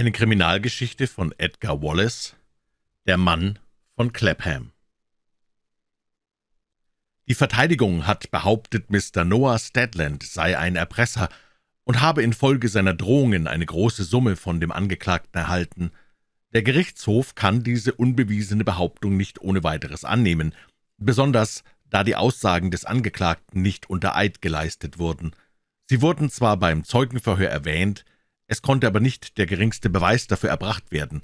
Eine Kriminalgeschichte von Edgar Wallace Der Mann von Clapham Die Verteidigung hat behauptet, Mr. Noah Stedland sei ein Erpresser und habe infolge seiner Drohungen eine große Summe von dem Angeklagten erhalten. Der Gerichtshof kann diese unbewiesene Behauptung nicht ohne weiteres annehmen, besonders da die Aussagen des Angeklagten nicht unter Eid geleistet wurden. Sie wurden zwar beim Zeugenverhör erwähnt, es konnte aber nicht der geringste Beweis dafür erbracht werden.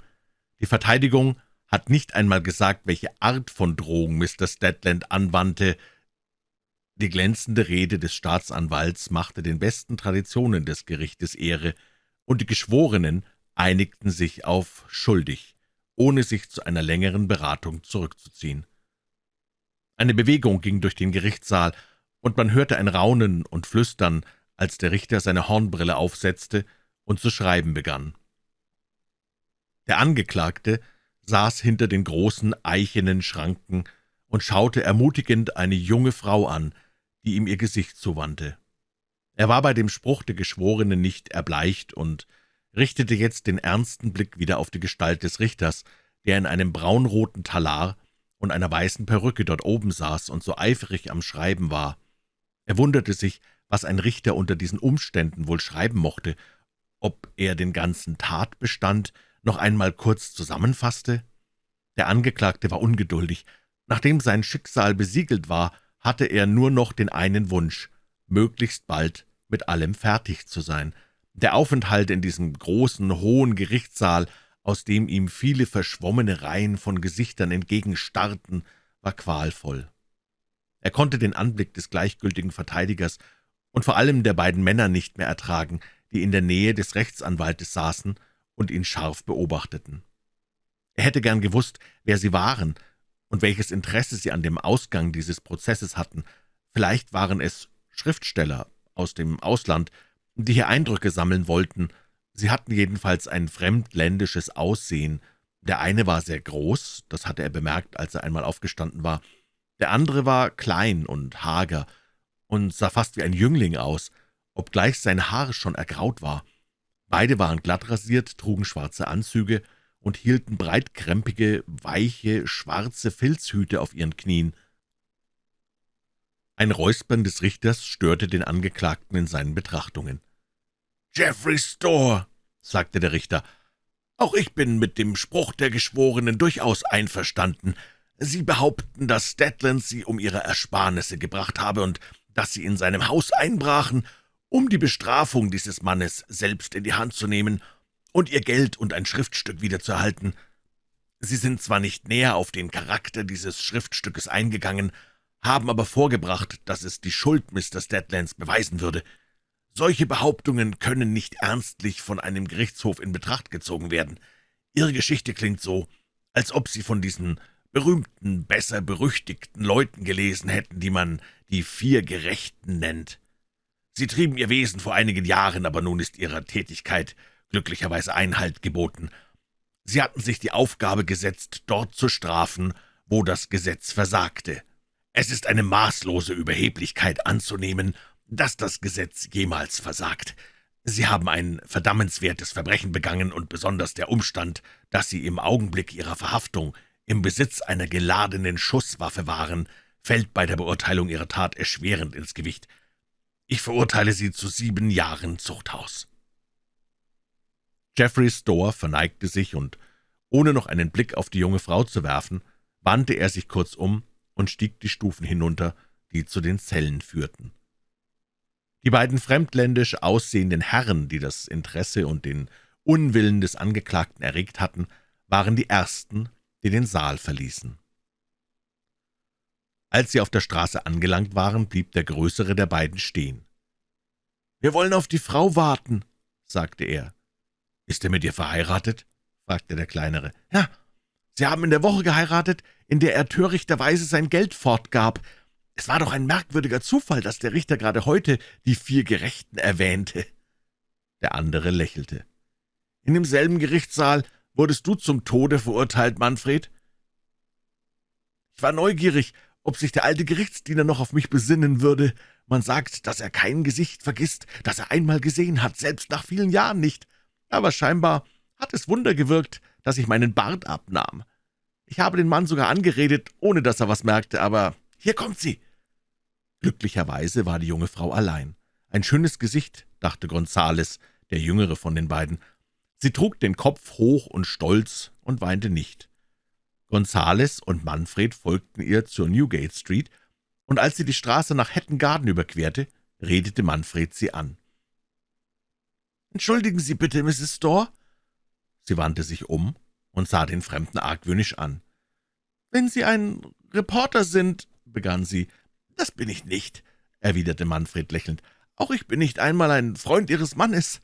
Die Verteidigung hat nicht einmal gesagt, welche Art von Drohung Mr. Stedland anwandte. Die glänzende Rede des Staatsanwalts machte den besten Traditionen des Gerichtes Ehre, und die Geschworenen einigten sich auf schuldig, ohne sich zu einer längeren Beratung zurückzuziehen. Eine Bewegung ging durch den Gerichtssaal, und man hörte ein Raunen und Flüstern, als der Richter seine Hornbrille aufsetzte und zu schreiben begann. Der Angeklagte saß hinter den großen eichenen Schranken und schaute ermutigend eine junge Frau an, die ihm ihr Gesicht zuwandte. Er war bei dem Spruch der Geschworenen nicht erbleicht und richtete jetzt den ernsten Blick wieder auf die Gestalt des Richters, der in einem braunroten Talar und einer weißen Perücke dort oben saß und so eifrig am Schreiben war. Er wunderte sich, was ein Richter unter diesen Umständen wohl schreiben mochte ob er den ganzen Tatbestand noch einmal kurz zusammenfasste? Der Angeklagte war ungeduldig. Nachdem sein Schicksal besiegelt war, hatte er nur noch den einen Wunsch, möglichst bald mit allem fertig zu sein. Der Aufenthalt in diesem großen, hohen Gerichtssaal, aus dem ihm viele verschwommene Reihen von Gesichtern entgegenstarrten, war qualvoll. Er konnte den Anblick des gleichgültigen Verteidigers und vor allem der beiden Männer nicht mehr ertragen, die in der Nähe des Rechtsanwaltes saßen und ihn scharf beobachteten. Er hätte gern gewusst, wer sie waren und welches Interesse sie an dem Ausgang dieses Prozesses hatten. Vielleicht waren es Schriftsteller aus dem Ausland, die hier Eindrücke sammeln wollten. Sie hatten jedenfalls ein fremdländisches Aussehen. Der eine war sehr groß, das hatte er bemerkt, als er einmal aufgestanden war. Der andere war klein und hager und sah fast wie ein Jüngling aus – obgleich sein Haar schon ergraut war. Beide waren glatt rasiert, trugen schwarze Anzüge und hielten breitkrempige, weiche, schwarze Filzhüte auf ihren Knien. Ein Räuspern des Richters störte den Angeklagten in seinen Betrachtungen. »Jeffrey Store«, sagte der Richter, »auch ich bin mit dem Spruch der Geschworenen durchaus einverstanden. Sie behaupten, dass Stedland Sie um Ihre Ersparnisse gebracht habe und dass Sie in seinem Haus einbrachen um die Bestrafung dieses Mannes selbst in die Hand zu nehmen und ihr Geld und ein Schriftstück wiederzuerhalten. Sie sind zwar nicht näher auf den Charakter dieses Schriftstückes eingegangen, haben aber vorgebracht, dass es die Schuld Mr. Stedlands beweisen würde. Solche Behauptungen können nicht ernstlich von einem Gerichtshof in Betracht gezogen werden. Ihre Geschichte klingt so, als ob Sie von diesen berühmten, besser berüchtigten Leuten gelesen hätten, die man die Vier Gerechten nennt. Sie trieben ihr Wesen vor einigen Jahren, aber nun ist ihrer Tätigkeit glücklicherweise Einhalt geboten. Sie hatten sich die Aufgabe gesetzt, dort zu strafen, wo das Gesetz versagte. Es ist eine maßlose Überheblichkeit anzunehmen, dass das Gesetz jemals versagt. Sie haben ein verdammenswertes Verbrechen begangen, und besonders der Umstand, dass Sie im Augenblick Ihrer Verhaftung im Besitz einer geladenen Schusswaffe waren, fällt bei der Beurteilung Ihrer Tat erschwerend ins Gewicht. Ich verurteile Sie zu sieben Jahren Zuchthaus.« Jeffrey Store verneigte sich, und ohne noch einen Blick auf die junge Frau zu werfen, wandte er sich kurz um und stieg die Stufen hinunter, die zu den Zellen führten. Die beiden fremdländisch aussehenden Herren, die das Interesse und den Unwillen des Angeklagten erregt hatten, waren die Ersten, die den Saal verließen. Als sie auf der Straße angelangt waren, blieb der größere der beiden stehen. »Wir wollen auf die Frau warten«, sagte er. »Ist er mit ihr verheiratet?« fragte der kleinere. »Ja, sie haben in der Woche geheiratet, in der er törichterweise sein Geld fortgab. Es war doch ein merkwürdiger Zufall, dass der Richter gerade heute die vier Gerechten erwähnte.« Der andere lächelte. »In demselben Gerichtssaal wurdest du zum Tode verurteilt, Manfred?« »Ich war neugierig, ob sich der alte Gerichtsdiener noch auf mich besinnen würde. Man sagt, dass er kein Gesicht vergisst, das er einmal gesehen hat, selbst nach vielen Jahren nicht. Aber scheinbar hat es Wunder gewirkt, dass ich meinen Bart abnahm. Ich habe den Mann sogar angeredet, ohne dass er was merkte, aber hier kommt sie!« Glücklicherweise war die junge Frau allein. Ein schönes Gesicht, dachte Gonzales, der jüngere von den beiden. Sie trug den Kopf hoch und stolz und weinte nicht. Gonzales und Manfred folgten ihr zur Newgate Street, und als sie die Straße nach Hatton Garden überquerte, redete Manfred sie an. »Entschuldigen Sie bitte, Mrs. Storr?« Sie wandte sich um und sah den Fremden argwöhnisch an. »Wenn Sie ein Reporter sind«, begann sie. »Das bin ich nicht«, erwiderte Manfred lächelnd. »Auch ich bin nicht einmal ein Freund Ihres Mannes,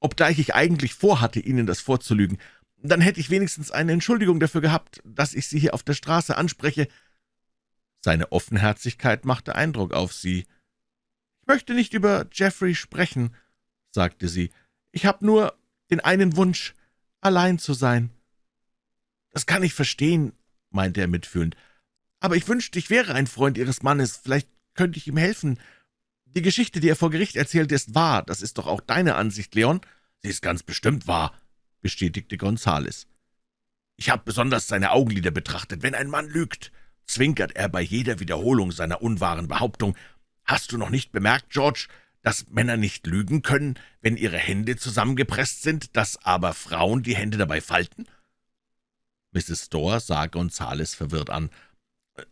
obgleich ich eigentlich vorhatte, Ihnen das vorzulügen. Dann hätte ich wenigstens eine Entschuldigung dafür gehabt, dass ich Sie hier auf der Straße anspreche.« Seine Offenherzigkeit machte Eindruck auf sie. »Ich möchte nicht über Jeffrey sprechen«, sagte sie. »Ich habe nur den einen Wunsch, allein zu sein.« »Das kann ich verstehen«, meinte er mitfühlend. »Aber ich wünschte, ich wäre ein Freund Ihres Mannes. Vielleicht könnte ich ihm helfen. Die Geschichte, die er vor Gericht erzählt, ist wahr. Das ist doch auch deine Ansicht, Leon?« »Sie ist ganz bestimmt wahr«, bestätigte Gonzales. »Ich habe besonders seine Augenlider betrachtet. Wenn ein Mann lügt, zwinkert er bei jeder Wiederholung seiner unwahren Behauptung. Hast du noch nicht bemerkt, George, dass Männer nicht lügen können, wenn ihre Hände zusammengepresst sind, dass aber Frauen die Hände dabei falten?« Mrs. Storr sah Gonzales verwirrt an.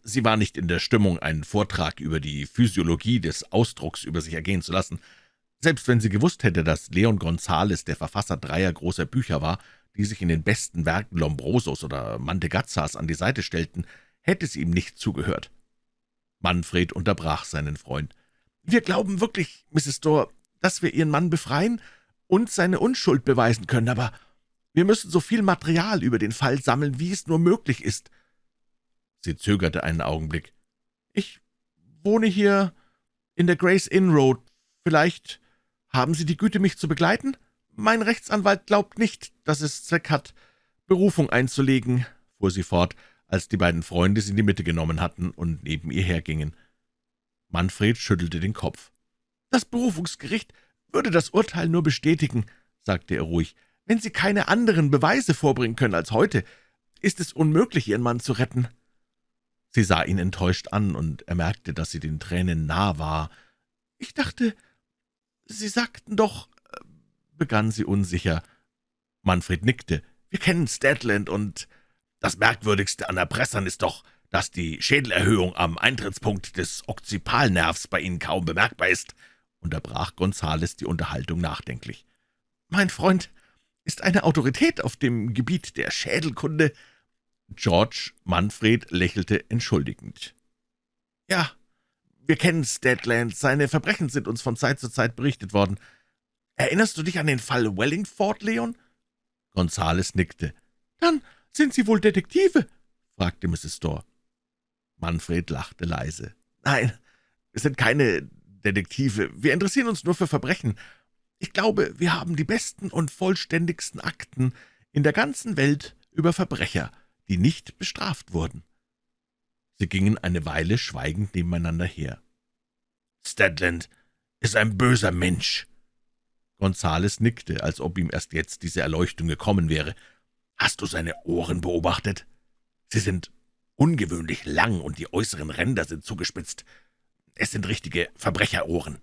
Sie war nicht in der Stimmung, einen Vortrag über die Physiologie des Ausdrucks über sich ergehen zu lassen. Selbst wenn sie gewusst hätte, dass Leon Gonzales der Verfasser dreier großer Bücher war, die sich in den besten Werken Lombrosos oder Mantegazzas an die Seite stellten, hätte sie ihm nicht zugehört. Manfred unterbrach seinen Freund. »Wir glauben wirklich, Mrs. Storr, dass wir Ihren Mann befreien und seine Unschuld beweisen können, aber wir müssen so viel Material über den Fall sammeln, wie es nur möglich ist.« Sie zögerte einen Augenblick. »Ich wohne hier in der Grace Inn Road. Vielleicht haben Sie die Güte, mich zu begleiten? Mein Rechtsanwalt glaubt nicht, dass es Zweck hat, Berufung einzulegen«, fuhr sie fort, als die beiden Freunde sie in die Mitte genommen hatten und neben ihr hergingen. Manfred schüttelte den Kopf. »Das Berufungsgericht würde das Urteil nur bestätigen«, sagte er ruhig. »Wenn Sie keine anderen Beweise vorbringen können als heute, ist es unmöglich, Ihren Mann zu retten.« Sie sah ihn enttäuscht an, und er merkte, dass sie den Tränen nah war. »Ich dachte, Sie sagten doch«, begann sie unsicher. Manfred nickte. »Wir kennen Stadland, und das Merkwürdigste an Erpressern ist doch, dass die Schädelerhöhung am Eintrittspunkt des Occipalnervs bei Ihnen kaum bemerkbar ist«, unterbrach Gonzales die Unterhaltung nachdenklich. »Mein Freund ist eine Autorität auf dem Gebiet der Schädelkunde.« George Manfred lächelte entschuldigend. »Ja, wir kennen Stedland. Seine Verbrechen sind uns von Zeit zu Zeit berichtet worden. Erinnerst du dich an den Fall Wellingford, Leon?« Gonzales nickte. »Dann sind Sie wohl Detektive?« fragte Mrs. Storr. Manfred lachte leise. »Nein, wir sind keine Detektive. Wir interessieren uns nur für Verbrechen. Ich glaube, wir haben die besten und vollständigsten Akten in der ganzen Welt über Verbrecher, die nicht bestraft wurden.« Sie gingen eine Weile schweigend nebeneinander her. »Stedland ist ein böser Mensch.« Gonzales nickte, als ob ihm erst jetzt diese Erleuchtung gekommen wäre. »Hast du seine Ohren beobachtet? Sie sind ungewöhnlich lang und die äußeren Ränder sind zugespitzt. Es sind richtige Verbrecherohren.«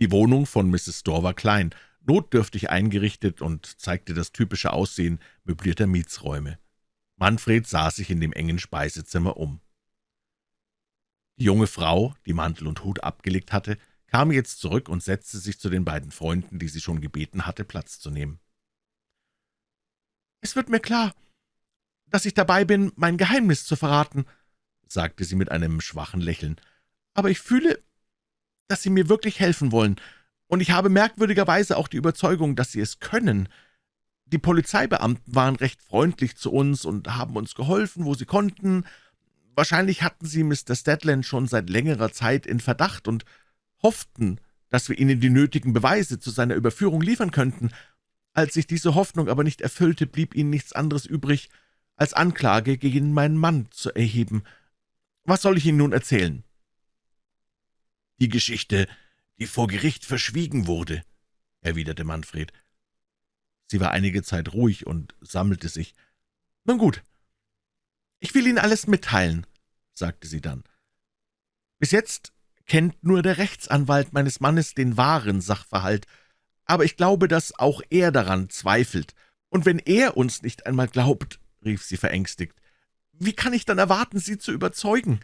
Die Wohnung von Mrs. Storr war klein, notdürftig eingerichtet und zeigte das typische Aussehen möblierter Mietsräume. Manfred sah sich in dem engen Speisezimmer um. Die junge Frau, die Mantel und Hut abgelegt hatte, kam jetzt zurück und setzte sich zu den beiden Freunden, die sie schon gebeten hatte, Platz zu nehmen. »Es wird mir klar, dass ich dabei bin, mein Geheimnis zu verraten«, sagte sie mit einem schwachen Lächeln. »Aber ich fühle, dass Sie mir wirklich helfen wollen, und ich habe merkwürdigerweise auch die Überzeugung, dass Sie es können. Die Polizeibeamten waren recht freundlich zu uns und haben uns geholfen, wo sie konnten. Wahrscheinlich hatten sie Mr. Stedland schon seit längerer Zeit in Verdacht und hofften, dass wir ihnen die nötigen Beweise zu seiner Überführung liefern könnten. Als sich diese Hoffnung aber nicht erfüllte, blieb ihnen nichts anderes übrig, als Anklage gegen meinen Mann zu erheben. Was soll ich Ihnen nun erzählen?« »Die Geschichte, die vor Gericht verschwiegen wurde«, erwiderte Manfred. Sie war einige Zeit ruhig und sammelte sich. »Nun gut, ich will Ihnen alles mitteilen«, sagte sie dann. »Bis jetzt kennt nur der Rechtsanwalt meines Mannes den wahren Sachverhalt, aber ich glaube, dass auch er daran zweifelt. Und wenn er uns nicht einmal glaubt«, rief sie verängstigt, »wie kann ich dann erwarten, Sie zu überzeugen?«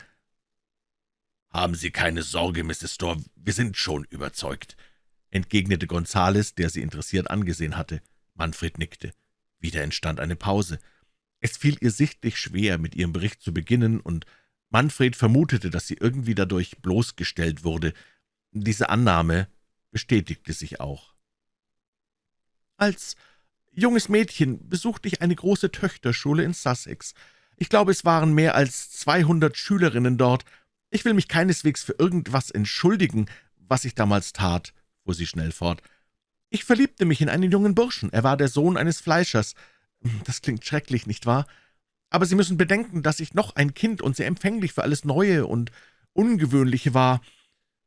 »Haben Sie keine Sorge, Mrs. Storr, wir sind schon überzeugt«, entgegnete Gonzales, der sie interessiert angesehen hatte. Manfred nickte. Wieder entstand eine Pause. Es fiel ihr sichtlich schwer, mit ihrem Bericht zu beginnen, und Manfred vermutete, dass sie irgendwie dadurch bloßgestellt wurde. Diese Annahme bestätigte sich auch. »Als junges Mädchen besuchte ich eine große Töchterschule in Sussex. Ich glaube, es waren mehr als zweihundert Schülerinnen dort. Ich will mich keineswegs für irgendwas entschuldigen, was ich damals tat«, fuhr sie schnell fort. »Ich verliebte mich in einen jungen Burschen. Er war der Sohn eines Fleischers. Das klingt schrecklich, nicht wahr? Aber Sie müssen bedenken, dass ich noch ein Kind und sehr empfänglich für alles Neue und Ungewöhnliche war.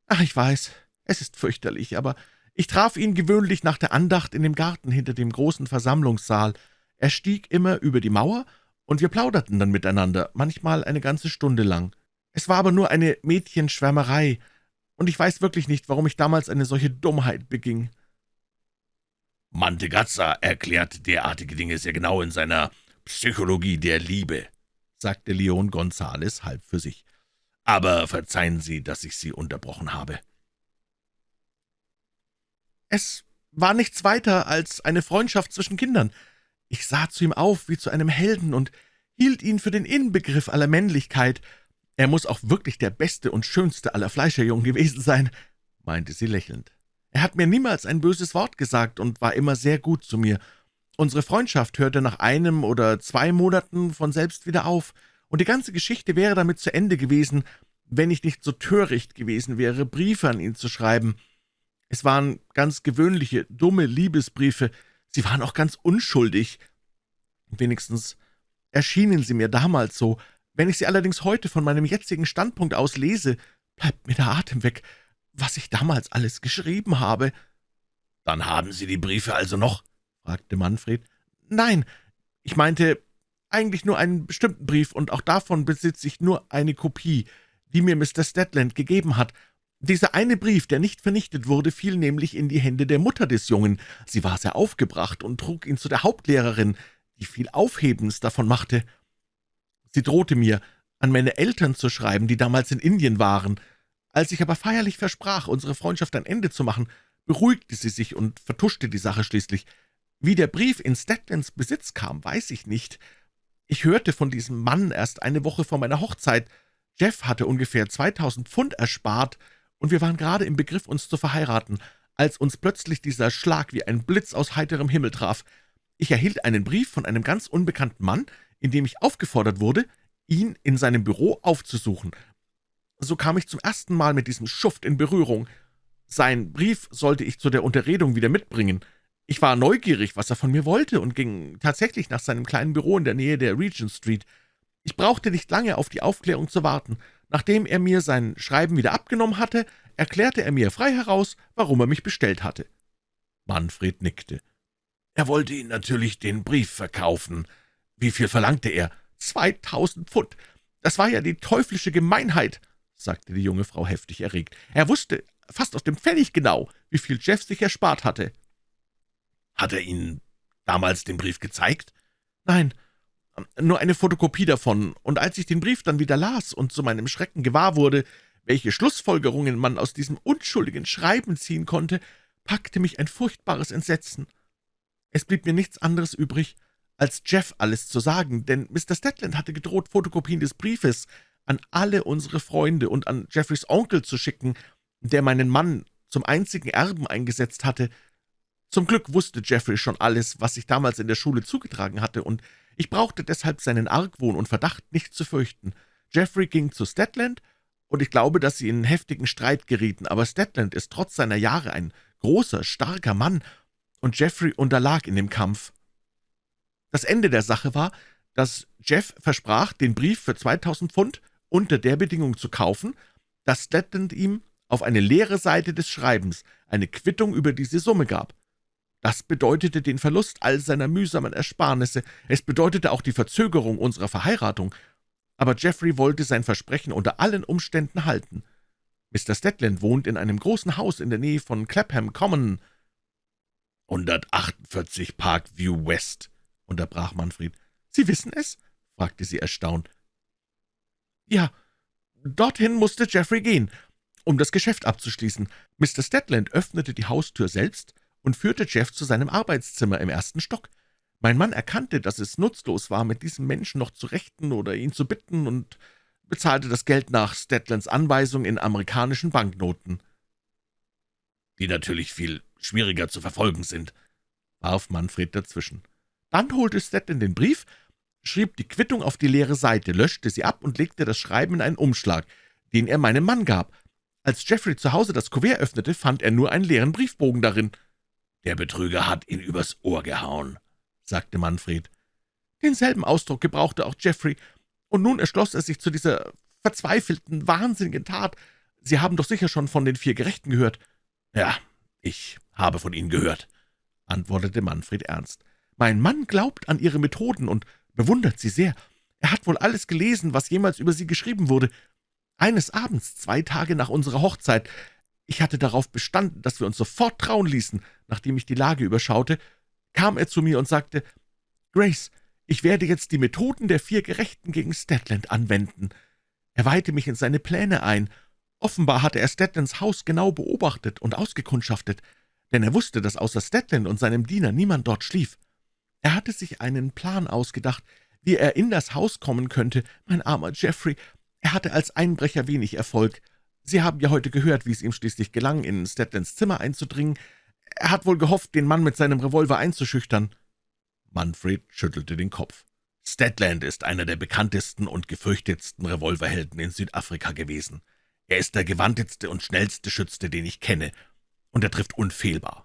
Ach, ich weiß, es ist fürchterlich, aber ich traf ihn gewöhnlich nach der Andacht in dem Garten hinter dem großen Versammlungssaal. Er stieg immer über die Mauer, und wir plauderten dann miteinander, manchmal eine ganze Stunde lang. Es war aber nur eine Mädchenschwärmerei, und ich weiß wirklich nicht, warum ich damals eine solche Dummheit beging.« Mantegazza erklärt derartige Dinge sehr genau in seiner »Psychologie der Liebe«, sagte Leon Gonzales halb für sich. »Aber verzeihen Sie, dass ich Sie unterbrochen habe.« »Es war nichts weiter als eine Freundschaft zwischen Kindern. Ich sah zu ihm auf wie zu einem Helden und hielt ihn für den Inbegriff aller Männlichkeit. Er muss auch wirklich der beste und schönste aller Fleischerjungen gewesen sein«, meinte sie lächelnd. »Er hat mir niemals ein böses Wort gesagt und war immer sehr gut zu mir. Unsere Freundschaft hörte nach einem oder zwei Monaten von selbst wieder auf, und die ganze Geschichte wäre damit zu Ende gewesen, wenn ich nicht so töricht gewesen wäre, Briefe an ihn zu schreiben. Es waren ganz gewöhnliche, dumme Liebesbriefe, sie waren auch ganz unschuldig. Wenigstens erschienen sie mir damals so, wenn ich sie allerdings heute von meinem jetzigen Standpunkt aus lese, bleibt mir der Atem weg, was ich damals alles geschrieben habe.« »Dann haben Sie die Briefe also noch?« fragte Manfred. »Nein, ich meinte eigentlich nur einen bestimmten Brief, und auch davon besitze ich nur eine Kopie, die mir Mr. Stedland gegeben hat. Dieser eine Brief, der nicht vernichtet wurde, fiel nämlich in die Hände der Mutter des Jungen. Sie war sehr aufgebracht und trug ihn zu der Hauptlehrerin, die viel Aufhebens davon machte. Sie drohte mir, an meine Eltern zu schreiben, die damals in Indien waren. Als ich aber feierlich versprach, unsere Freundschaft ein Ende zu machen, beruhigte sie sich und vertuschte die Sache schließlich. Wie der Brief in Stedlands Besitz kam, weiß ich nicht. Ich hörte von diesem Mann erst eine Woche vor meiner Hochzeit. Jeff hatte ungefähr 2000 Pfund erspart, und wir waren gerade im Begriff, uns zu verheiraten, als uns plötzlich dieser Schlag wie ein Blitz aus heiterem Himmel traf. Ich erhielt einen Brief von einem ganz unbekannten Mann, in dem ich aufgefordert wurde, ihn in seinem Büro aufzusuchen. So kam ich zum ersten Mal mit diesem Schuft in Berührung. Sein Brief sollte ich zu der Unterredung wieder mitbringen. Ich war neugierig, was er von mir wollte, und ging tatsächlich nach seinem kleinen Büro in der Nähe der Regent Street. Ich brauchte nicht lange auf die Aufklärung zu warten. Nachdem er mir sein Schreiben wieder abgenommen hatte, erklärte er mir frei heraus, warum er mich bestellt hatte. Manfred nickte. Er wollte Ihnen natürlich den Brief verkaufen, wie viel verlangte er? Zweitausend Pfund. Das war ja die teuflische Gemeinheit, sagte die junge Frau heftig erregt. Er wusste fast auf dem Pfennig genau, wie viel Jeff sich erspart hatte. Hat er Ihnen damals den Brief gezeigt? Nein, nur eine Fotokopie davon, und als ich den Brief dann wieder las und zu meinem Schrecken gewahr wurde, welche Schlussfolgerungen man aus diesem unschuldigen Schreiben ziehen konnte, packte mich ein furchtbares Entsetzen. Es blieb mir nichts anderes übrig, als Jeff alles zu sagen, denn Mr. Stedland hatte gedroht, Fotokopien des Briefes an alle unsere Freunde und an Jeffreys Onkel zu schicken, der meinen Mann zum einzigen Erben eingesetzt hatte. Zum Glück wusste Jeffrey schon alles, was sich damals in der Schule zugetragen hatte, und ich brauchte deshalb seinen Argwohn und Verdacht nicht zu fürchten. Jeffrey ging zu Stedland, und ich glaube, dass sie in heftigen Streit gerieten, aber Stedland ist trotz seiner Jahre ein großer, starker Mann, und Jeffrey unterlag in dem Kampf. Das Ende der Sache war, dass Jeff versprach, den Brief für 2000 Pfund unter der Bedingung zu kaufen, dass Stedland ihm auf eine leere Seite des Schreibens eine Quittung über diese Summe gab. Das bedeutete den Verlust all seiner mühsamen Ersparnisse. Es bedeutete auch die Verzögerung unserer Verheiratung. Aber Jeffrey wollte sein Versprechen unter allen Umständen halten. Mr. Stedland wohnt in einem großen Haus in der Nähe von Clapham Common. »148 Parkview West«, unterbrach Manfred. »Sie wissen es?« fragte sie erstaunt. »Ja, dorthin musste Jeffrey gehen, um das Geschäft abzuschließen. Mr. Stedland öffnete die Haustür selbst und führte Jeff zu seinem Arbeitszimmer im ersten Stock. Mein Mann erkannte, dass es nutzlos war, mit diesem Menschen noch zu rechten oder ihn zu bitten, und bezahlte das Geld nach Stedlands Anweisung in amerikanischen Banknoten. »Die natürlich viel schwieriger zu verfolgen sind«, warf Manfred dazwischen. Dann holte Stedland den Brief, schrieb die Quittung auf die leere Seite, löschte sie ab und legte das Schreiben in einen Umschlag, den er meinem Mann gab. Als Jeffrey zu Hause das Kuvert öffnete, fand er nur einen leeren Briefbogen darin. »Der Betrüger hat ihn übers Ohr gehauen«, sagte Manfred. Denselben Ausdruck gebrauchte auch Jeffrey, und nun erschloss er sich zu dieser verzweifelten, wahnsinnigen Tat. Sie haben doch sicher schon von den vier Gerechten gehört.« »Ja, ich habe von ihnen gehört«, antwortete Manfred ernst. »Mein Mann glaubt an Ihre Methoden und bewundert sie sehr. Er hat wohl alles gelesen, was jemals über Sie geschrieben wurde. Eines Abends, zwei Tage nach unserer Hochzeit, ich hatte darauf bestanden, dass wir uns sofort trauen ließen, nachdem ich die Lage überschaute, kam er zu mir und sagte, »Grace, ich werde jetzt die Methoden der vier Gerechten gegen Stedland anwenden.« Er weihte mich in seine Pläne ein. Offenbar hatte er Stedlands Haus genau beobachtet und ausgekundschaftet, denn er wusste, dass außer Stedland und seinem Diener niemand dort schlief. Er hatte sich einen Plan ausgedacht, wie er in das Haus kommen könnte, mein armer Jeffrey. Er hatte als Einbrecher wenig Erfolg. Sie haben ja heute gehört, wie es ihm schließlich gelang, in Stedlands Zimmer einzudringen. Er hat wohl gehofft, den Mann mit seinem Revolver einzuschüchtern.« Manfred schüttelte den Kopf. »Stedland ist einer der bekanntesten und gefürchtetsten Revolverhelden in Südafrika gewesen. Er ist der gewandteste und schnellste Schütze, den ich kenne, und er trifft unfehlbar.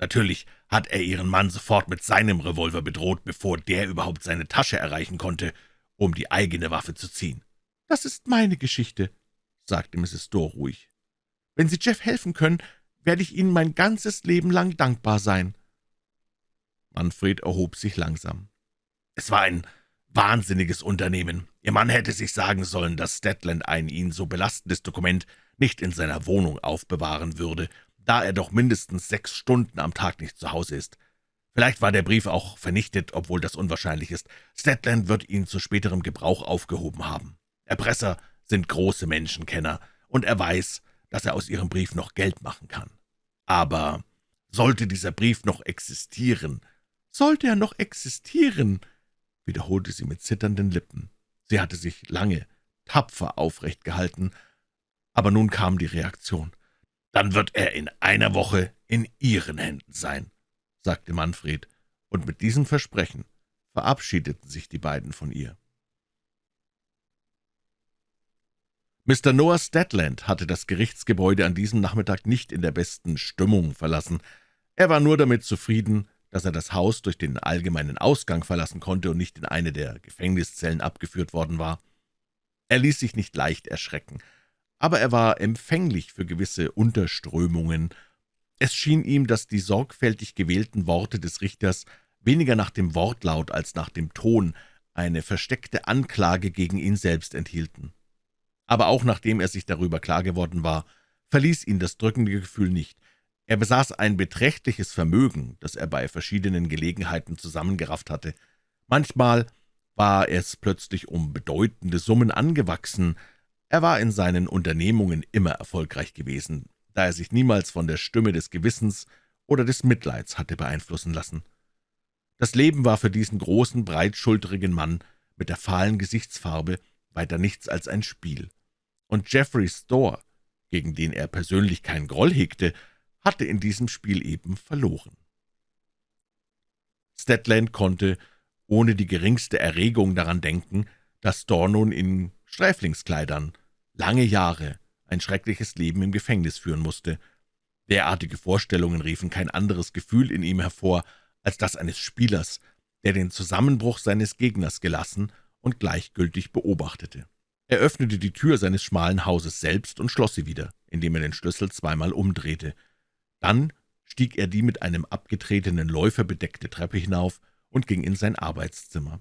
Natürlich hat er Ihren Mann sofort mit seinem Revolver bedroht, bevor der überhaupt seine Tasche erreichen konnte, um die eigene Waffe zu ziehen.« »Das ist meine Geschichte«, sagte Mrs. Storr ruhig. »Wenn Sie Jeff helfen können, werde ich Ihnen mein ganzes Leben lang dankbar sein.« Manfred erhob sich langsam. »Es war ein wahnsinniges Unternehmen. Ihr Mann hätte sich sagen sollen, dass Stedland ein ihn so belastendes Dokument nicht in seiner Wohnung aufbewahren würde, da er doch mindestens sechs Stunden am Tag nicht zu Hause ist. Vielleicht war der Brief auch vernichtet, obwohl das unwahrscheinlich ist. Stedland wird ihn zu späterem Gebrauch aufgehoben haben. Erpresser sind große Menschenkenner, und er weiß, dass er aus Ihrem Brief noch Geld machen kann. Aber sollte dieser Brief noch existieren, »Sollte er noch existieren«, wiederholte sie mit zitternden Lippen. Sie hatte sich lange, tapfer aufrecht gehalten, aber nun kam die Reaktion. »Dann wird er in einer Woche in Ihren Händen sein«, sagte Manfred, und mit diesem Versprechen verabschiedeten sich die beiden von ihr. Mr. Noah Stedland hatte das Gerichtsgebäude an diesem Nachmittag nicht in der besten Stimmung verlassen. Er war nur damit zufrieden, dass er das Haus durch den allgemeinen Ausgang verlassen konnte und nicht in eine der Gefängniszellen abgeführt worden war. Er ließ sich nicht leicht erschrecken, aber er war empfänglich für gewisse Unterströmungen. Es schien ihm, dass die sorgfältig gewählten Worte des Richters weniger nach dem Wortlaut als nach dem Ton eine versteckte Anklage gegen ihn selbst enthielten. Aber auch nachdem er sich darüber klar geworden war, verließ ihn das drückende Gefühl nicht. Er besaß ein beträchtliches Vermögen, das er bei verschiedenen Gelegenheiten zusammengerafft hatte. Manchmal war es plötzlich um bedeutende Summen angewachsen. Er war in seinen Unternehmungen immer erfolgreich gewesen, da er sich niemals von der Stimme des Gewissens oder des Mitleids hatte beeinflussen lassen. Das Leben war für diesen großen, breitschulterigen Mann mit der fahlen Gesichtsfarbe weiter nichts als ein Spiel. Und Jeffrey Storr, gegen den er persönlich keinen Groll hegte, hatte in diesem Spiel eben verloren. Stedland konnte ohne die geringste Erregung daran denken, dass Storr nun in Sträflingskleidern lange Jahre ein schreckliches Leben im Gefängnis führen musste. Derartige Vorstellungen riefen kein anderes Gefühl in ihm hervor als das eines Spielers, der den Zusammenbruch seines Gegners gelassen und gleichgültig beobachtete. Er öffnete die Tür seines schmalen Hauses selbst und schloss sie wieder, indem er den Schlüssel zweimal umdrehte. Dann stieg er die mit einem abgetretenen Läufer bedeckte Treppe hinauf und ging in sein Arbeitszimmer.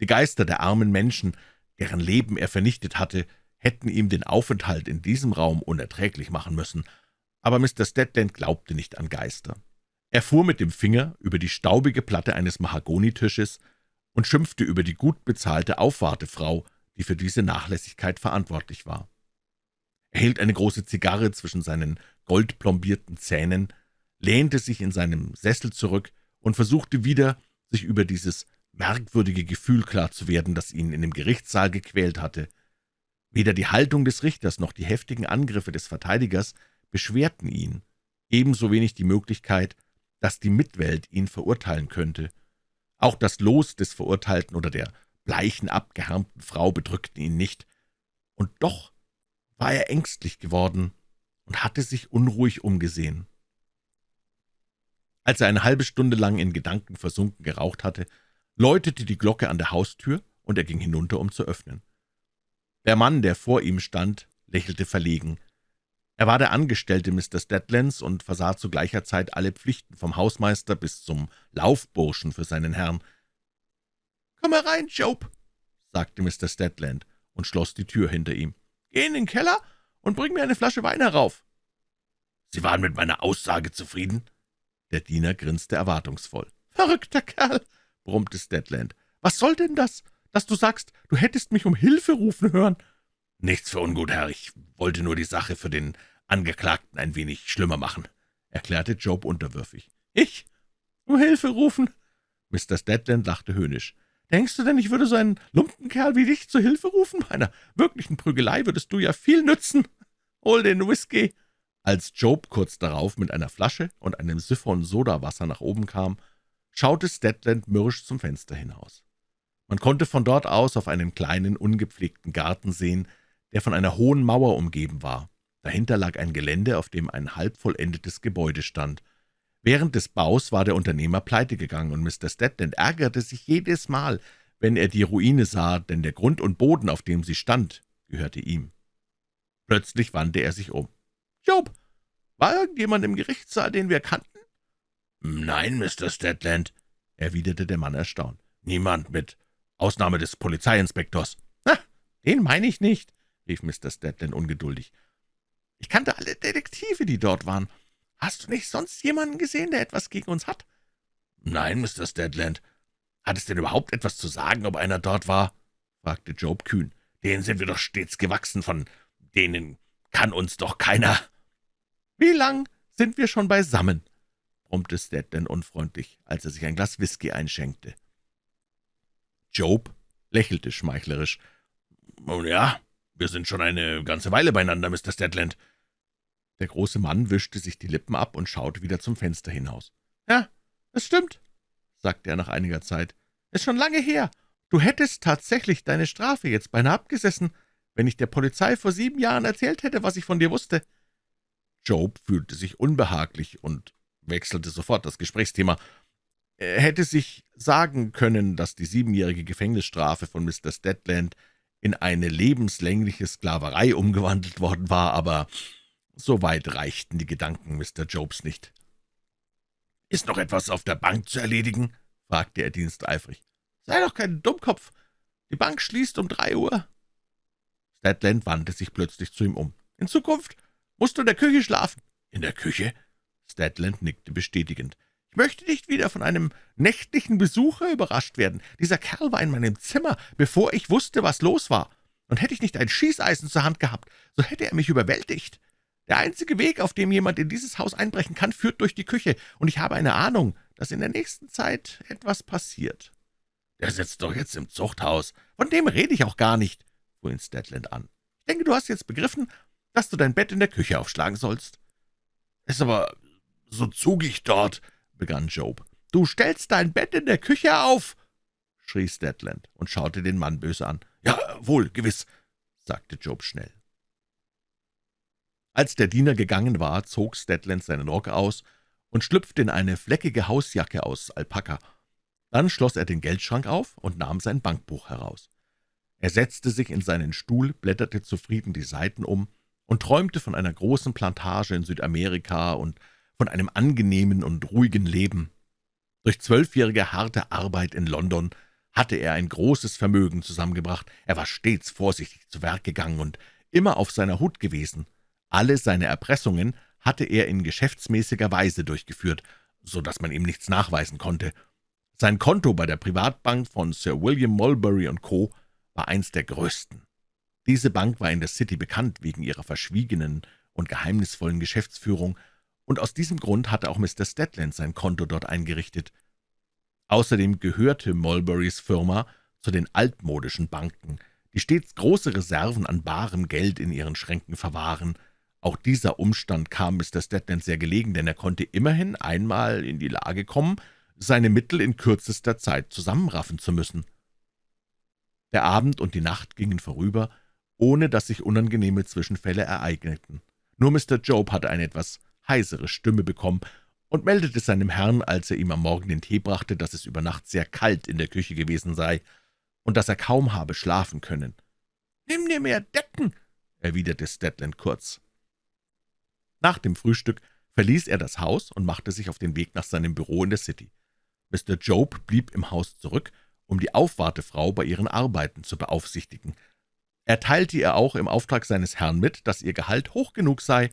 Die Geister der armen Menschen, deren Leben er vernichtet hatte, hätten ihm den Aufenthalt in diesem Raum unerträglich machen müssen, aber Mr. Stedland glaubte nicht an Geister. Er fuhr mit dem Finger über die staubige Platte eines Mahagonitisches und schimpfte über die gut bezahlte Aufwartefrau, die für diese Nachlässigkeit verantwortlich war. Er hielt eine große Zigarre zwischen seinen goldplombierten Zähnen, lehnte sich in seinem Sessel zurück und versuchte wieder, sich über dieses merkwürdige Gefühl klar zu werden, das ihn in dem Gerichtssaal gequält hatte. Weder die Haltung des Richters noch die heftigen Angriffe des Verteidigers beschwerten ihn, ebenso wenig die Möglichkeit, dass die Mitwelt ihn verurteilen könnte. Auch das Los des Verurteilten oder der bleichen, abgehärmten Frau bedrückten ihn nicht, und doch war er ängstlich geworden und hatte sich unruhig umgesehen. Als er eine halbe Stunde lang in Gedanken versunken geraucht hatte, läutete die Glocke an der Haustür, und er ging hinunter, um zu öffnen. Der Mann, der vor ihm stand, lächelte verlegen. Er war der Angestellte Mr. Stedlands und versah zu gleicher Zeit alle Pflichten vom Hausmeister bis zum Laufburschen für seinen Herrn. »Komm herein, Job«, sagte Mr. Stedland und schloss die Tür hinter ihm. »Geh in den Keller und bring mir eine Flasche Wein herauf.« »Sie waren mit meiner Aussage zufrieden?« Der Diener grinste erwartungsvoll. »Verrückter Kerl«, brummte Stedland. »Was soll denn das, dass du sagst, du hättest mich um Hilfe rufen hören?« »Nichts für ungut, Herr. Ich wollte nur die Sache für den Angeklagten ein wenig schlimmer machen«, erklärte Job unterwürfig. »Ich? Um Hilfe rufen?« Mr. Stedland lachte höhnisch. »Denkst du denn, ich würde so einen Lumpenkerl wie dich zur Hilfe rufen? Bei einer wirklichen Prügelei würdest du ja viel nützen. Hol den Whisky!« Als Job kurz darauf mit einer Flasche und einem Siphon Sodawasser nach oben kam, schaute Stedland mürrisch zum Fenster hinaus. Man konnte von dort aus auf einen kleinen, ungepflegten Garten sehen, der von einer hohen Mauer umgeben war. Dahinter lag ein Gelände, auf dem ein halb vollendetes Gebäude stand. Während des Baus war der Unternehmer pleite gegangen, und Mr. Stedland ärgerte sich jedes Mal, wenn er die Ruine sah, denn der Grund und Boden, auf dem sie stand, gehörte ihm. Plötzlich wandte er sich um. »Job, war irgendjemand im Gerichtssaal, den wir kannten?« »Nein, Mr. Stedland«, erwiderte der Mann erstaunt. »Niemand mit Ausnahme des Polizeiinspektors.« »Na, den meine ich nicht«, rief Mr. Stedland ungeduldig. »Ich kannte alle Detektive, die dort waren. Hast du nicht sonst jemanden gesehen, der etwas gegen uns hat?« »Nein, Mr. Stedland. Hat es denn überhaupt etwas zu sagen, ob einer dort war?« fragte Job kühn. »Denen sind wir doch stets gewachsen, von denen kann uns doch keiner.« »Wie lang sind wir schon beisammen?« brummte Stedland unfreundlich, als er sich ein Glas Whisky einschenkte. Job lächelte schmeichlerisch. »Nun ja, wir sind schon eine ganze Weile beieinander, Mr. Stedland.« Der große Mann wischte sich die Lippen ab und schaute wieder zum Fenster hinaus. »Ja, es stimmt«, sagte er nach einiger Zeit. »Ist schon lange her. Du hättest tatsächlich deine Strafe jetzt beinahe abgesessen, wenn ich der Polizei vor sieben Jahren erzählt hätte, was ich von dir wusste.« Job fühlte sich unbehaglich und wechselte sofort das Gesprächsthema. Hätte sich sagen können, dass die siebenjährige Gefängnisstrafe von Mr. Stedland in eine lebenslängliche Sklaverei umgewandelt worden war, aber so weit reichten die Gedanken Mr. Jobs nicht. »Ist noch etwas auf der Bank zu erledigen?« fragte er diensteifrig. »Sei doch kein Dummkopf. Die Bank schließt um drei Uhr.« Stedland wandte sich plötzlich zu ihm um. »In Zukunft musst du in der Küche schlafen.« »In der Küche?« Stedland nickte bestätigend. Ich möchte nicht wieder von einem nächtlichen Besucher überrascht werden. Dieser Kerl war in meinem Zimmer, bevor ich wusste, was los war. Und hätte ich nicht ein Schießeisen zur Hand gehabt, so hätte er mich überwältigt. Der einzige Weg, auf dem jemand in dieses Haus einbrechen kann, führt durch die Küche, und ich habe eine Ahnung, dass in der nächsten Zeit etwas passiert.« »Der sitzt doch jetzt im Zuchthaus. Von dem rede ich auch gar nicht«, fuhr ihn Stedland an. »Ich denke, du hast jetzt begriffen, dass du dein Bett in der Küche aufschlagen sollst.« »Ist aber so zugig dort«, begann Job. »Du stellst dein Bett in der Küche auf!« schrie Stedland und schaute den Mann böse an. »Ja, wohl, gewiss«, sagte Job schnell. Als der Diener gegangen war, zog Stedland seinen Rock aus und schlüpfte in eine fleckige Hausjacke aus Alpaka. Dann schloss er den Geldschrank auf und nahm sein Bankbuch heraus. Er setzte sich in seinen Stuhl, blätterte zufrieden die Seiten um und träumte von einer großen Plantage in Südamerika und von einem angenehmen und ruhigen Leben. Durch zwölfjährige harte Arbeit in London hatte er ein großes Vermögen zusammengebracht. Er war stets vorsichtig zu Werk gegangen und immer auf seiner Hut gewesen. Alle seine Erpressungen hatte er in geschäftsmäßiger Weise durchgeführt, so dass man ihm nichts nachweisen konnte. Sein Konto bei der Privatbank von Sir William Mulberry Co. war eins der größten. Diese Bank war in der City bekannt wegen ihrer verschwiegenen und geheimnisvollen Geschäftsführung, und aus diesem Grund hatte auch Mr. Stedland sein Konto dort eingerichtet. Außerdem gehörte Mulberrys Firma zu den altmodischen Banken, die stets große Reserven an barem Geld in ihren Schränken verwahren. Auch dieser Umstand kam Mr. Stedland sehr gelegen, denn er konnte immerhin einmal in die Lage kommen, seine Mittel in kürzester Zeit zusammenraffen zu müssen. Der Abend und die Nacht gingen vorüber, ohne dass sich unangenehme Zwischenfälle ereigneten. Nur Mr. Job hatte eine etwas heisere Stimme bekommen und meldete seinem Herrn, als er ihm am Morgen den Tee brachte, dass es über Nacht sehr kalt in der Küche gewesen sei und dass er kaum habe schlafen können. »Nimm dir mehr Decken«, erwiderte Stedland kurz. Nach dem Frühstück verließ er das Haus und machte sich auf den Weg nach seinem Büro in der City. Mr. Job blieb im Haus zurück, um die Aufwartefrau bei ihren Arbeiten zu beaufsichtigen. Er teilte ihr auch im Auftrag seines Herrn mit, dass ihr Gehalt hoch genug sei,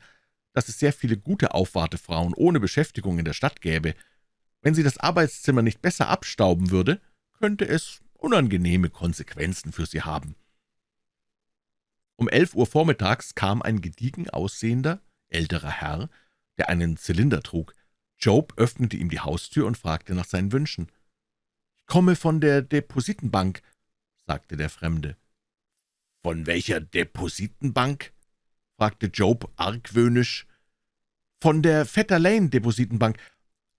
dass es sehr viele gute Aufwartefrauen ohne Beschäftigung in der Stadt gäbe. Wenn sie das Arbeitszimmer nicht besser abstauben würde, könnte es unangenehme Konsequenzen für sie haben. Um elf Uhr vormittags kam ein gediegen aussehender, älterer Herr, der einen Zylinder trug. Job öffnete ihm die Haustür und fragte nach seinen Wünschen. »Ich komme von der Depositenbank«, sagte der Fremde. »Von welcher Depositenbank?« Fragte Job argwöhnisch. »Von der Vetter Lane Depositenbank.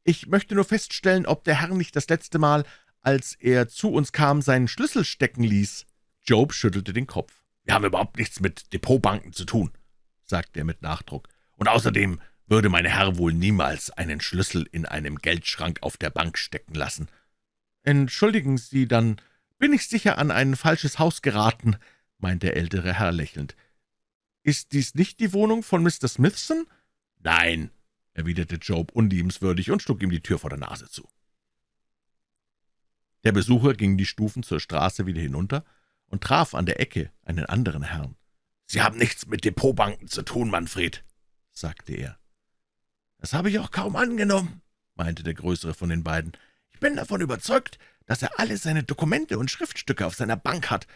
Ich möchte nur feststellen, ob der Herr nicht das letzte Mal, als er zu uns kam, seinen Schlüssel stecken ließ.« Job schüttelte den Kopf. »Wir haben überhaupt nichts mit Depotbanken zu tun«, sagte er mit Nachdruck. »Und außerdem würde mein Herr wohl niemals einen Schlüssel in einem Geldschrank auf der Bank stecken lassen.« »Entschuldigen Sie, dann bin ich sicher an ein falsches Haus geraten«, meinte der ältere Herr lächelnd. »Ist dies nicht die Wohnung von Mr. Smithson?« »Nein«, erwiderte Job unliebenswürdig und schlug ihm die Tür vor der Nase zu. Der Besucher ging die Stufen zur Straße wieder hinunter und traf an der Ecke einen anderen Herrn. »Sie haben nichts mit Depotbanken zu tun, Manfred«, sagte er. »Das habe ich auch kaum angenommen«, meinte der größere von den beiden. »Ich bin davon überzeugt, dass er alle seine Dokumente und Schriftstücke auf seiner Bank hat.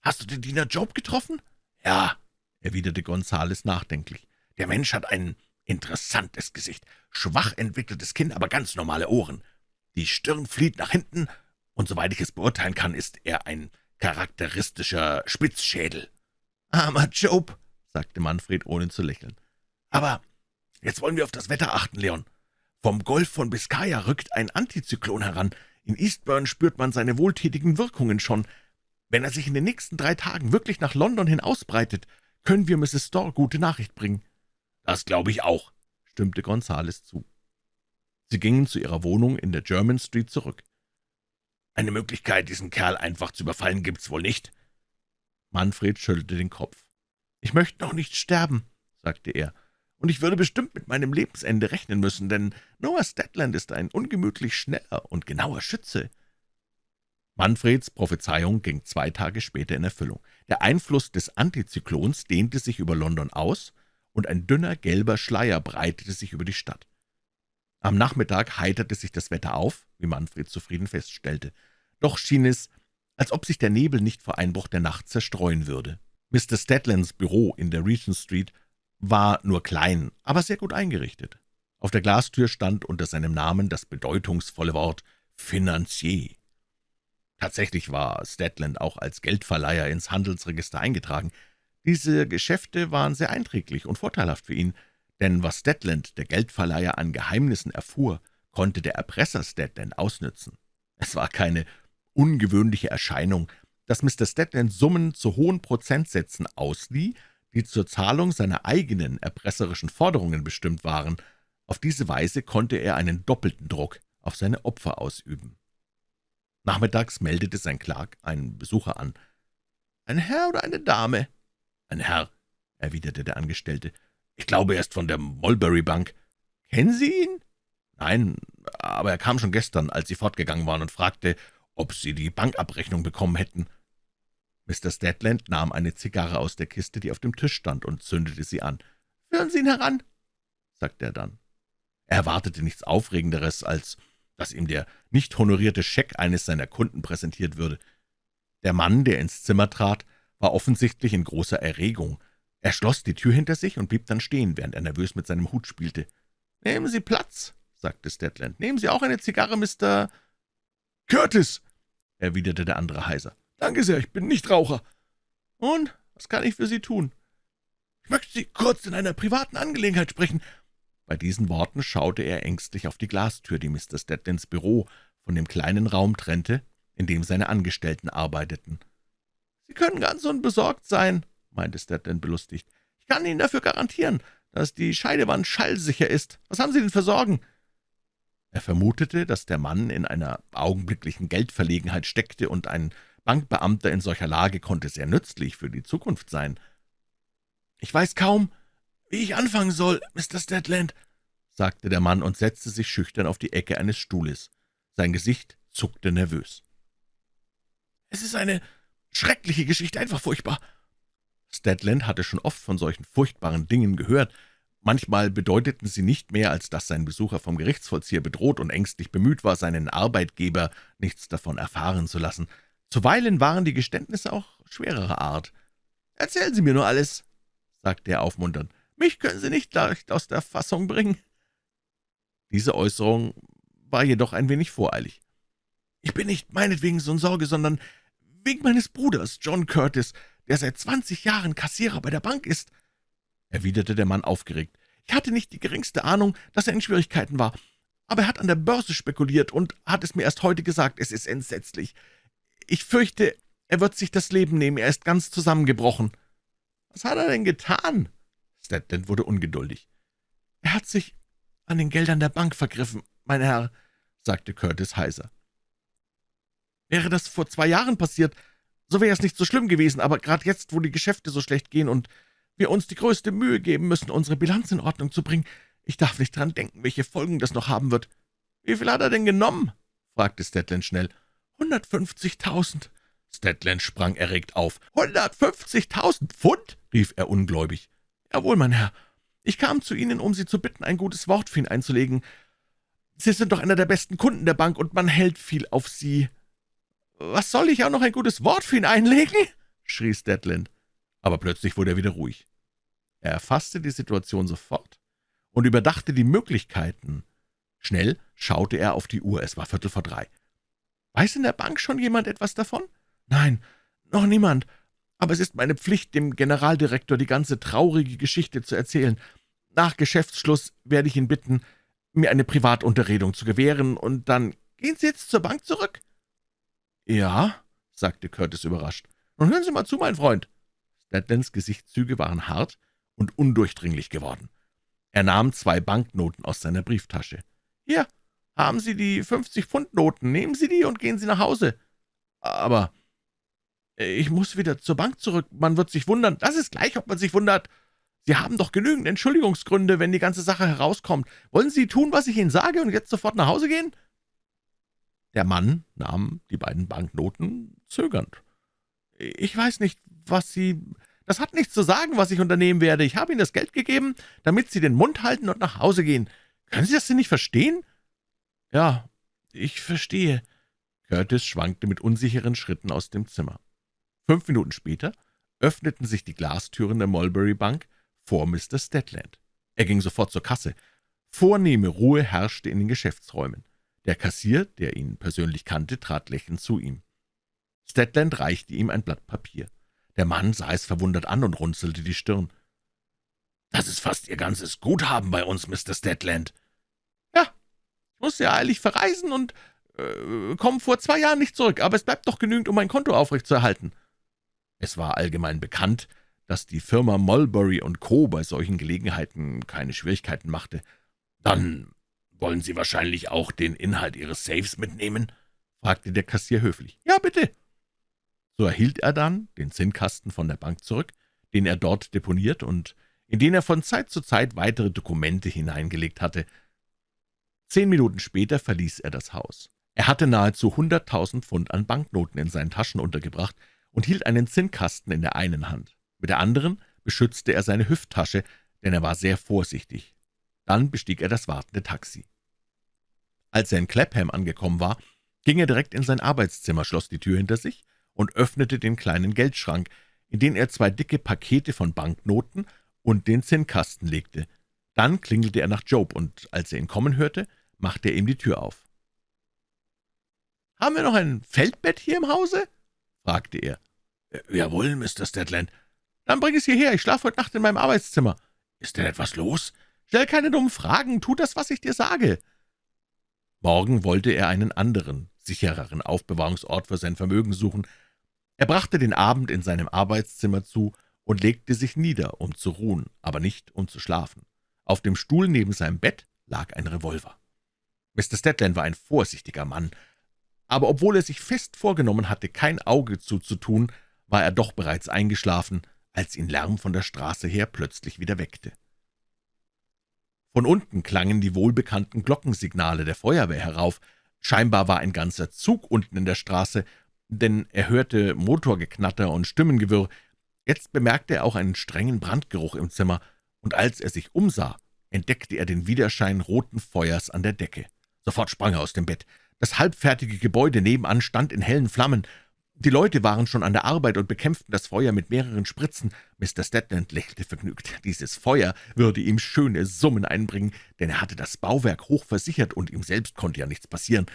Hast du den Diener Job getroffen?« »Ja«, erwiderte Gonzales nachdenklich. »Der Mensch hat ein interessantes Gesicht, schwach entwickeltes Kinn, aber ganz normale Ohren. Die Stirn flieht nach hinten, und soweit ich es beurteilen kann, ist er ein charakteristischer Spitzschädel.« »Armer Job«, sagte Manfred, ohne zu lächeln. »Aber jetzt wollen wir auf das Wetter achten, Leon. Vom Golf von Biscaya rückt ein Antizyklon heran. In Eastbourne spürt man seine wohltätigen Wirkungen schon. Wenn er sich in den nächsten drei Tagen wirklich nach London hin ausbreitet, können wir Mrs. Storr gute Nachricht bringen.« »Das glaube ich auch«, stimmte Gonzales zu. Sie gingen zu ihrer Wohnung in der German Street zurück. »Eine Möglichkeit, diesen Kerl einfach zu überfallen, gibt's wohl nicht?« Manfred schüttelte den Kopf. »Ich möchte noch nicht sterben«, sagte er, »und ich würde bestimmt mit meinem Lebensende rechnen müssen, denn Noah Stedland ist ein ungemütlich schneller und genauer Schütze.« Manfreds Prophezeiung ging zwei Tage später in Erfüllung. Der Einfluss des Antizyklons dehnte sich über London aus, und ein dünner gelber Schleier breitete sich über die Stadt. Am Nachmittag heiterte sich das Wetter auf, wie Manfred zufrieden feststellte. Doch schien es, als ob sich der Nebel nicht vor Einbruch der Nacht zerstreuen würde. Mr. Stedlands Büro in der Regent Street war nur klein, aber sehr gut eingerichtet. Auf der Glastür stand unter seinem Namen das bedeutungsvolle Wort »Finanzier«. Tatsächlich war Stedland auch als Geldverleiher ins Handelsregister eingetragen. Diese Geschäfte waren sehr einträglich und vorteilhaft für ihn, denn was Stedland, der Geldverleiher, an Geheimnissen erfuhr, konnte der Erpresser Stedland ausnützen. Es war keine ungewöhnliche Erscheinung, dass Mr. Stedland Summen zu hohen Prozentsätzen auslieh, die zur Zahlung seiner eigenen erpresserischen Forderungen bestimmt waren. Auf diese Weise konnte er einen doppelten Druck auf seine Opfer ausüben. Nachmittags meldete sein Clark einen Besucher an. »Ein Herr oder eine Dame?« »Ein Herr«, erwiderte der Angestellte. »Ich glaube, er ist von der Mulberry Bank.« »Kennen Sie ihn?« »Nein, aber er kam schon gestern, als Sie fortgegangen waren, und fragte, ob Sie die Bankabrechnung bekommen hätten.« Mr. Stedland nahm eine Zigarre aus der Kiste, die auf dem Tisch stand, und zündete sie an. »Führen Sie ihn heran«, sagte er dann. Er erwartete nichts Aufregenderes, als dass ihm der nicht honorierte Scheck eines seiner Kunden präsentiert würde. Der Mann, der ins Zimmer trat, war offensichtlich in großer Erregung. Er schloss die Tür hinter sich und blieb dann stehen, während er nervös mit seinem Hut spielte. »Nehmen Sie Platz«, sagte Stedland. »Nehmen Sie auch eine Zigarre, Mr. Curtis«, erwiderte der andere heiser. »Danke sehr, ich bin nicht Raucher.« »Und, was kann ich für Sie tun?« »Ich möchte Sie kurz in einer privaten Angelegenheit sprechen.« Bei diesen Worten schaute er ängstlich auf die Glastür, die Mr. Stedlands Büro von dem kleinen Raum trennte, in dem seine Angestellten arbeiteten. »Sie können ganz unbesorgt sein«, meinte Stedland belustigt. »Ich kann Ihnen dafür garantieren, dass die Scheidewand schallsicher ist. Was haben Sie denn für Sorgen?« Er vermutete, dass der Mann in einer augenblicklichen Geldverlegenheit steckte, und ein Bankbeamter in solcher Lage konnte sehr nützlich für die Zukunft sein. »Ich weiß kaum, wie ich anfangen soll, Mr. Stedland«, sagte der Mann und setzte sich schüchtern auf die Ecke eines Stuhles. Sein Gesicht zuckte nervös. »Es ist eine schreckliche Geschichte, einfach furchtbar. Stedland hatte schon oft von solchen furchtbaren Dingen gehört. Manchmal bedeuteten sie nicht mehr, als dass sein Besucher vom Gerichtsvollzieher bedroht und ängstlich bemüht war, seinen Arbeitgeber nichts davon erfahren zu lassen. Zuweilen waren die Geständnisse auch schwererer Art. »Erzählen Sie mir nur alles«, sagte er aufmunternd. »Mich können Sie nicht leicht aus der Fassung bringen.« Diese Äußerung war jedoch ein wenig voreilig. »Ich bin nicht meinetwegen so in Sorge, sondern wegen meines Bruders, John Curtis, der seit zwanzig Jahren Kassierer bei der Bank ist«, erwiderte der Mann aufgeregt. »Ich hatte nicht die geringste Ahnung, dass er in Schwierigkeiten war, aber er hat an der Börse spekuliert und hat es mir erst heute gesagt. Es ist entsetzlich. Ich fürchte, er wird sich das Leben nehmen. Er ist ganz zusammengebrochen.« »Was hat er denn getan?« Stedland wurde ungeduldig. »Er hat sich an den Geldern der Bank vergriffen, mein Herr«, sagte Curtis heiser. »Wäre das vor zwei Jahren passiert, so wäre es nicht so schlimm gewesen, aber gerade jetzt, wo die Geschäfte so schlecht gehen und wir uns die größte Mühe geben müssen, unsere Bilanz in Ordnung zu bringen, ich darf nicht dran denken, welche Folgen das noch haben wird.« »Wie viel hat er denn genommen?« fragte Stedland schnell. »150.000.« Stedland sprang erregt auf. »150.000 Pfund?« rief er ungläubig. »Jawohl, mein Herr. Ich kam zu Ihnen, um Sie zu bitten, ein gutes Wort für ihn einzulegen. Sie sind doch einer der besten Kunden der Bank, und man hält viel auf Sie.« »Was soll ich auch noch ein gutes Wort für ihn einlegen?« schrie Stedland. Aber plötzlich wurde er wieder ruhig. Er erfasste die Situation sofort und überdachte die Möglichkeiten. Schnell schaute er auf die Uhr, es war Viertel vor drei. »Weiß in der Bank schon jemand etwas davon?« »Nein, noch niemand. Aber es ist meine Pflicht, dem Generaldirektor die ganze traurige Geschichte zu erzählen. Nach Geschäftsschluss werde ich ihn bitten, mir eine Privatunterredung zu gewähren, und dann gehen Sie jetzt zur Bank zurück?« »Ja«, sagte Curtis überrascht. »Nun hören Sie mal zu, mein Freund.« Stedlands Gesichtszüge waren hart und undurchdringlich geworden. Er nahm zwei Banknoten aus seiner Brieftasche. »Hier, haben Sie die 50-Pfund-Noten. Nehmen Sie die und gehen Sie nach Hause.« »Aber ich muss wieder zur Bank zurück. Man wird sich wundern. Das ist gleich, ob man sich wundert. Sie haben doch genügend Entschuldigungsgründe, wenn die ganze Sache herauskommt. Wollen Sie tun, was ich Ihnen sage, und jetzt sofort nach Hause gehen?« Der Mann nahm die beiden Banknoten zögernd. »Ich weiß nicht, was Sie... Das hat nichts zu sagen, was ich unternehmen werde. Ich habe Ihnen das Geld gegeben, damit Sie den Mund halten und nach Hause gehen. Können Sie das denn nicht verstehen?« »Ja, ich verstehe.« Curtis schwankte mit unsicheren Schritten aus dem Zimmer. Fünf Minuten später öffneten sich die Glastüren der Mulberry Bank vor Mr. Stedland. Er ging sofort zur Kasse. Vornehme Ruhe herrschte in den Geschäftsräumen. Der Kassier, der ihn persönlich kannte, trat lächelnd zu ihm. Stedland reichte ihm ein Blatt Papier. Der Mann sah es verwundert an und runzelte die Stirn. »Das ist fast Ihr ganzes Guthaben bei uns, Mr. Stedland.« »Ja, ich musste ja eilig verreisen und äh, komme vor zwei Jahren nicht zurück, aber es bleibt doch genügend, um mein Konto aufrechtzuerhalten.« Es war allgemein bekannt, dass die Firma Mulberry Co. bei solchen Gelegenheiten keine Schwierigkeiten machte. »Dann wollen Sie wahrscheinlich auch den Inhalt Ihres Safes mitnehmen?« fragte der Kassier höflich. »Ja, bitte.« So erhielt er dann den Zinnkasten von der Bank zurück, den er dort deponiert und in den er von Zeit zu Zeit weitere Dokumente hineingelegt hatte. Zehn Minuten später verließ er das Haus. Er hatte nahezu hunderttausend Pfund an Banknoten in seinen Taschen untergebracht und hielt einen Zinnkasten in der einen Hand. Mit der anderen beschützte er seine Hüfttasche, denn er war sehr vorsichtig. Dann bestieg er das wartende Taxi. Als er in Clapham angekommen war, ging er direkt in sein Arbeitszimmer, schloss die Tür hinter sich und öffnete den kleinen Geldschrank, in den er zwei dicke Pakete von Banknoten und den Zinnkasten legte. Dann klingelte er nach Job, und als er ihn kommen hörte, machte er ihm die Tür auf. »Haben wir noch ein Feldbett hier im Hause?« Fragte er. »Jawohl, Mr. Stedland.« »Dann bring es hierher, ich schlafe heute Nacht in meinem Arbeitszimmer.« »Ist denn etwas los?« »Stell keine dummen Fragen, tu das, was ich dir sage.« Morgen wollte er einen anderen, sichereren Aufbewahrungsort für sein Vermögen suchen. Er brachte den Abend in seinem Arbeitszimmer zu und legte sich nieder, um zu ruhen, aber nicht um zu schlafen. Auf dem Stuhl neben seinem Bett lag ein Revolver. Mr. Stedland war ein vorsichtiger Mann, aber obwohl er sich fest vorgenommen hatte, kein Auge zuzutun, war er doch bereits eingeschlafen, als ihn Lärm von der Straße her plötzlich wieder weckte. Von unten klangen die wohlbekannten Glockensignale der Feuerwehr herauf. Scheinbar war ein ganzer Zug unten in der Straße, denn er hörte Motorgeknatter und Stimmengewirr. Jetzt bemerkte er auch einen strengen Brandgeruch im Zimmer, und als er sich umsah, entdeckte er den Widerschein roten Feuers an der Decke. Sofort sprang er aus dem Bett. Das halbfertige Gebäude nebenan stand in hellen Flammen. Die Leute waren schon an der Arbeit und bekämpften das Feuer mit mehreren Spritzen. Mr. Stedland lächelte vergnügt. Dieses Feuer würde ihm schöne Summen einbringen, denn er hatte das Bauwerk hoch versichert und ihm selbst konnte ja nichts passieren.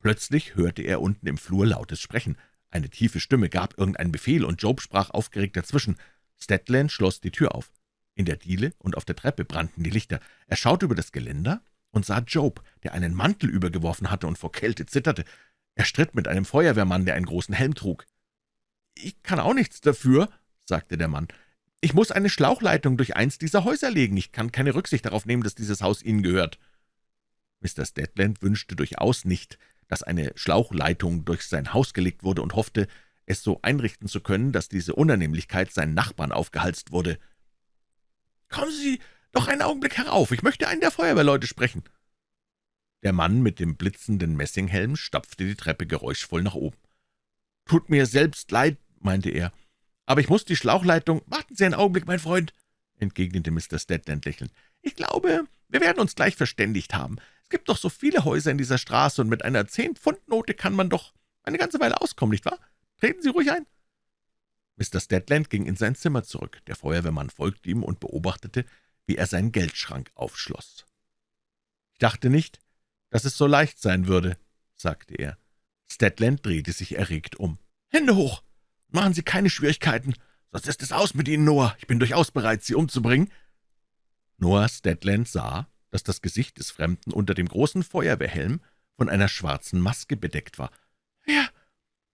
Plötzlich hörte er unten im Flur lautes Sprechen. Eine tiefe Stimme gab irgendeinen Befehl, und Job sprach aufgeregt dazwischen. Stedland schloss die Tür auf. In der Diele und auf der Treppe brannten die Lichter. Er schaute über das Geländer und sah Job, der einen Mantel übergeworfen hatte und vor Kälte zitterte. Er stritt mit einem Feuerwehrmann, der einen großen Helm trug. »Ich kann auch nichts dafür«, sagte der Mann. »Ich muss eine Schlauchleitung durch eins dieser Häuser legen. Ich kann keine Rücksicht darauf nehmen, dass dieses Haus Ihnen gehört.« Mr. Stedland wünschte durchaus nicht, dass eine Schlauchleitung durch sein Haus gelegt wurde und hoffte, es so einrichten zu können, dass diese Unannehmlichkeit seinen Nachbarn aufgehalst wurde. »Kommen Sie doch einen Augenblick herauf, ich möchte einen der Feuerwehrleute sprechen.« der Mann mit dem blitzenden Messinghelm stapfte die Treppe geräuschvoll nach oben. »Tut mir selbst leid«, meinte er, »aber ich muss die Schlauchleitung...« »Warten Sie einen Augenblick, mein Freund«, entgegnete Mr. Stedland lächelnd. »Ich glaube, wir werden uns gleich verständigt haben. Es gibt doch so viele Häuser in dieser Straße, und mit einer Zehn-Pfund-Note kann man doch eine ganze Weile auskommen, nicht wahr? Treten Sie ruhig ein.« Mr. Stedland ging in sein Zimmer zurück. Der Feuerwehrmann folgte ihm und beobachtete, wie er seinen Geldschrank aufschloss. »Ich dachte nicht, dass es so leicht sein würde«, sagte er. Stedland drehte sich erregt um. »Hände hoch! Machen Sie keine Schwierigkeiten, sonst ist es aus mit Ihnen, Noah. Ich bin durchaus bereit, Sie umzubringen.« Noah Stedland sah, dass das Gesicht des Fremden unter dem großen Feuerwehrhelm von einer schwarzen Maske bedeckt war. »Wer,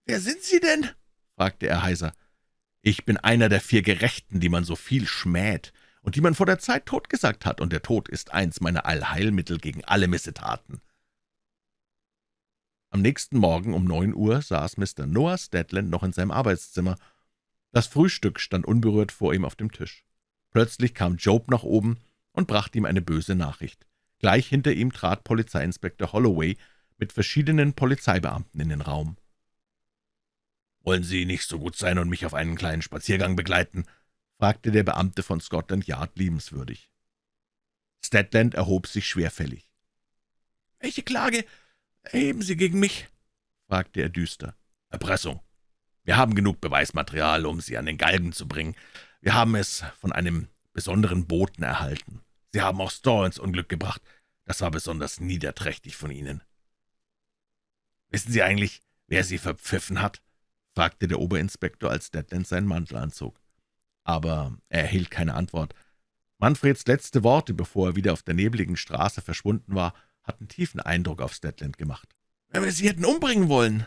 wer sind Sie denn?« fragte er heiser. »Ich bin einer der vier Gerechten, die man so viel schmäht und die man vor der Zeit totgesagt hat, und der Tod ist eins meiner Allheilmittel gegen alle Missetaten.« am nächsten Morgen um neun Uhr saß Mr. Noah Stedland noch in seinem Arbeitszimmer. Das Frühstück stand unberührt vor ihm auf dem Tisch. Plötzlich kam Job nach oben und brachte ihm eine böse Nachricht. Gleich hinter ihm trat Polizeiinspektor Holloway mit verschiedenen Polizeibeamten in den Raum. »Wollen Sie nicht so gut sein und mich auf einen kleinen Spaziergang begleiten?« Fragte der Beamte von Scotland Yard liebenswürdig. Stedland erhob sich schwerfällig. »Welche Klage »Erheben Sie gegen mich?« fragte er düster. »Erpressung. Wir haben genug Beweismaterial, um Sie an den Galgen zu bringen. Wir haben es von einem besonderen Boten erhalten. Sie haben auch Storr ins Unglück gebracht. Das war besonders niederträchtig von Ihnen.« »Wissen Sie eigentlich, wer Sie verpfiffen hat?« fragte der Oberinspektor, als Deadland seinen Mantel anzog. Aber er erhielt keine Antwort. Manfreds letzte Worte, bevor er wieder auf der nebligen Straße verschwunden war, hatten tiefen Eindruck auf Stedland gemacht. »Wenn wir Sie hätten umbringen wollen,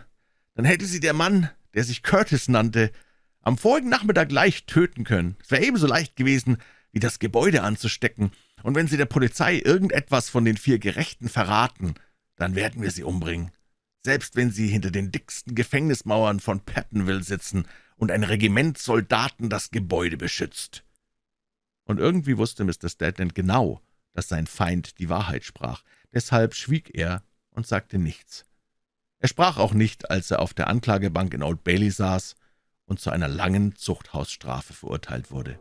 dann hätte Sie der Mann, der sich Curtis nannte, am vorigen Nachmittag leicht töten können. Es wäre ebenso leicht gewesen, wie das Gebäude anzustecken, und wenn Sie der Polizei irgendetwas von den vier Gerechten verraten, dann werden wir Sie umbringen. Selbst wenn Sie hinter den dicksten Gefängnismauern von Pattonville sitzen und ein Regiment Soldaten das Gebäude beschützt.« Und irgendwie wusste Mr. Stedland genau, dass sein Feind die Wahrheit sprach. Deshalb schwieg er und sagte nichts. Er sprach auch nicht, als er auf der Anklagebank in Old Bailey saß und zu einer langen Zuchthausstrafe verurteilt wurde.